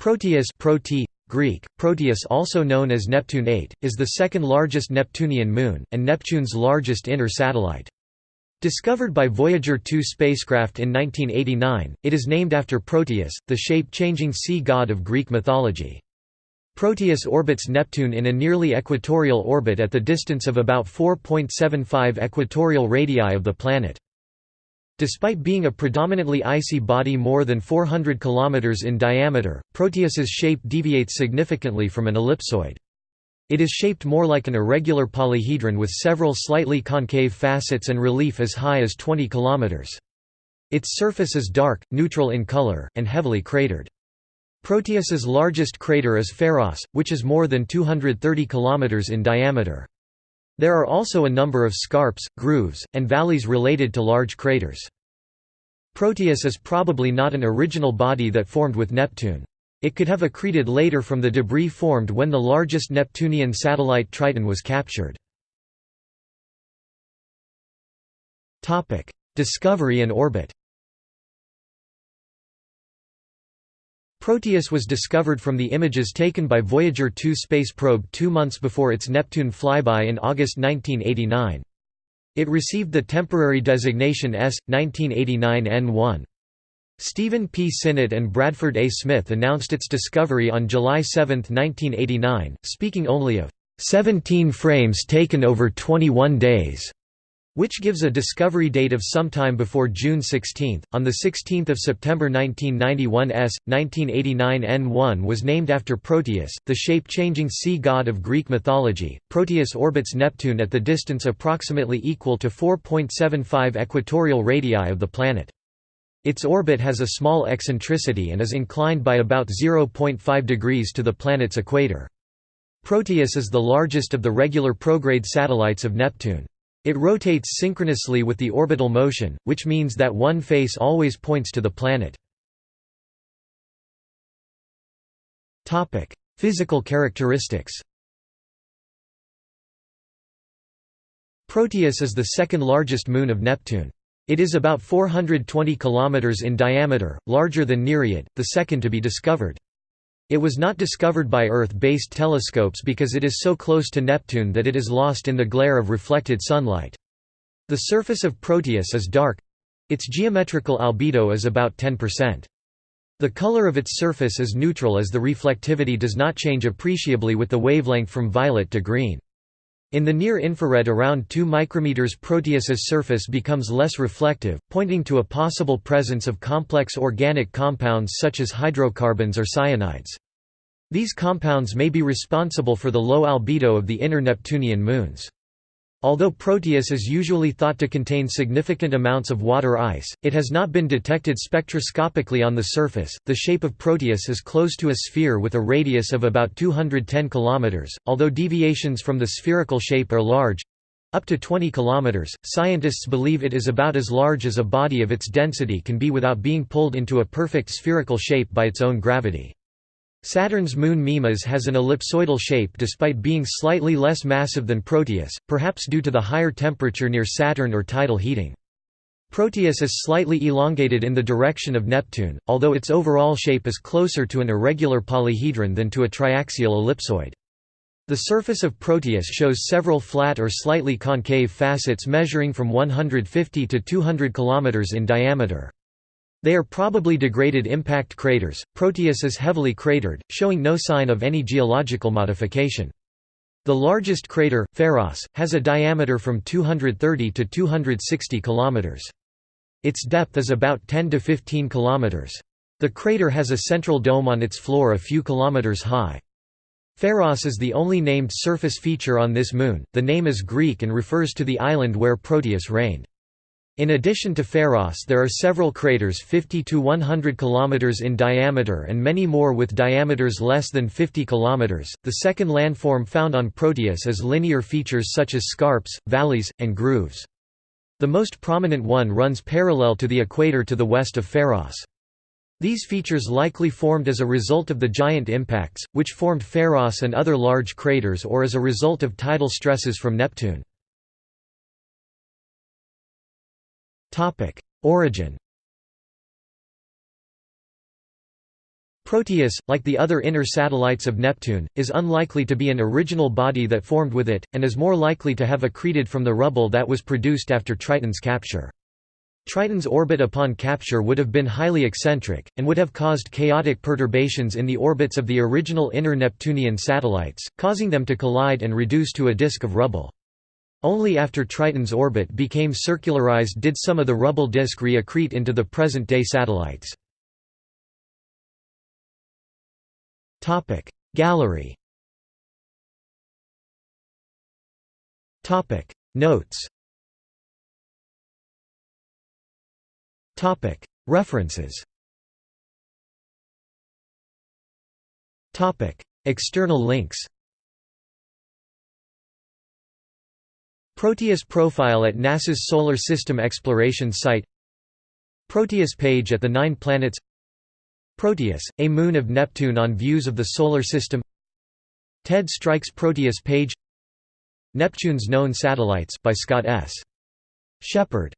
Proteus prote, Greek, Proteus also known as Neptune 8, is the second largest Neptunian moon, and Neptune's largest inner satellite. Discovered by Voyager 2 spacecraft in 1989, it is named after Proteus, the shape-changing sea god of Greek mythology. Proteus orbits Neptune in a nearly equatorial orbit at the distance of about 4.75 equatorial radii of the planet. Despite being a predominantly icy body more than 400 km in diameter, Proteus's shape deviates significantly from an ellipsoid. It is shaped more like an irregular polyhedron with several slightly concave facets and relief as high as 20 km. Its surface is dark, neutral in color, and heavily cratered. Proteus's largest crater is Pharos, which is more than 230 km in diameter. There are also a number of scarps, grooves, and valleys related to large craters. Proteus is probably not an original body that formed with Neptune. It could have accreted later from the debris formed when the largest Neptunian satellite Triton was captured. Discovery and orbit Proteus was discovered from the images taken by Voyager 2 space probe two months before its Neptune flyby in August 1989. It received the temporary designation S. 1989 N1. Stephen P. Sinnott and Bradford A. Smith announced its discovery on July 7, 1989, speaking only of 17 frames taken over 21 days, which gives a discovery date of sometime before June 16. On 16 September 1991 S. 1989 N1 was named after Proteus, the shape-changing sea god of Greek mythology. Proteus orbits Neptune at the distance approximately equal to 4.75 equatorial radii of the planet. Its orbit has a small eccentricity and is inclined by about 0.5 degrees to the planet's equator. Proteus is the largest of the regular prograde satellites of Neptune. It rotates synchronously with the orbital motion, which means that one face always points to the planet. Physical characteristics Proteus is the second largest moon of Neptune. It is about 420 km in diameter, larger than Nereid, the second to be discovered. It was not discovered by Earth-based telescopes because it is so close to Neptune that it is lost in the glare of reflected sunlight. The surface of Proteus is dark. Its geometrical albedo is about 10%. The color of its surface is neutral as the reflectivity does not change appreciably with the wavelength from violet to green. In the near-infrared around 2 micrometers Proteus's surface becomes less reflective, pointing to a possible presence of complex organic compounds such as hydrocarbons or cyanides. These compounds may be responsible for the low albedo of the inner Neptunian moons. Although Proteus is usually thought to contain significant amounts of water ice, it has not been detected spectroscopically on the surface. The shape of Proteus is close to a sphere with a radius of about 210 km, although deviations from the spherical shape are large up to 20 km. Scientists believe it is about as large as a body of its density can be without being pulled into a perfect spherical shape by its own gravity. Saturn's moon Mimas has an ellipsoidal shape despite being slightly less massive than Proteus, perhaps due to the higher temperature near Saturn or tidal heating. Proteus is slightly elongated in the direction of Neptune, although its overall shape is closer to an irregular polyhedron than to a triaxial ellipsoid. The surface of Proteus shows several flat or slightly concave facets measuring from 150 to 200 km in diameter. They are probably degraded impact craters. Proteus is heavily cratered, showing no sign of any geological modification. The largest crater, Pharos, has a diameter from 230 to 260 km. Its depth is about 10 to 15 km. The crater has a central dome on its floor a few kilometers high. Pharos is the only named surface feature on this moon. The name is Greek and refers to the island where Proteus reigned. In addition to Pharos there are several craters 50 to 100 km in diameter and many more with diameters less than 50 km. The second landform found on Proteus is linear features such as scarps, valleys, and grooves. The most prominent one runs parallel to the equator to the west of Pharos. These features likely formed as a result of the giant impacts, which formed Pharos and other large craters or as a result of tidal stresses from Neptune. Origin Proteus, like the other inner satellites of Neptune, is unlikely to be an original body that formed with it, and is more likely to have accreted from the rubble that was produced after Triton's capture. Triton's orbit upon capture would have been highly eccentric, and would have caused chaotic perturbations in the orbits of the original inner Neptunian satellites, causing them to collide and reduce to a disk of rubble. Only after Triton's orbit became circularized did some of the rubble disk re-accrete into the present-day satellites. Gallery. Notes. References. External links Proteus profile at NASA's Solar System Exploration Site. Proteus page at the Nine Planets. Proteus, a moon of Neptune on views of the Solar System. Ted Stryk's Proteus page. Neptune's Known Satellites by Scott S. Sheppard